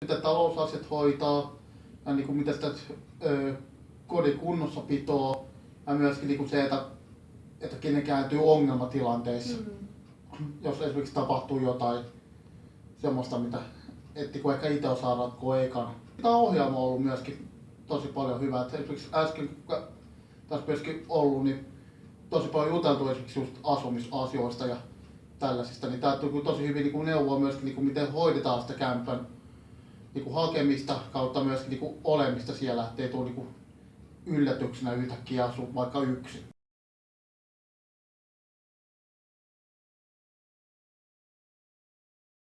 miten talousasiat hoitaa ja niin kuin, miten sitä ö, kodin kunnossapitoa ja myöskin niin kuin se, että, että kenen kääntyy ongelmatilanteissa, mm. jos esimerkiksi tapahtuu jotain semmoista, mitä etti kun ehkä itse osaa ratkoa ekana. Tämä ohjelma on ollut myöskin tosi paljon hyvää. Että esimerkiksi äsken, kun tässä myöskin ollut, niin tosi paljon juteltu esimerkiksi just asumisasioista ja tällaisista, niin tämä tuli tosi hyvin niin kuin neuvoa myöskin, niin kuin miten hoidetaan sitä kämpän niin kuin hakemista kautta myöskin niin kuin olemista siellä, ettei tule niin kuin yllätyksenä yhtäkkiä asua vaikka yksin.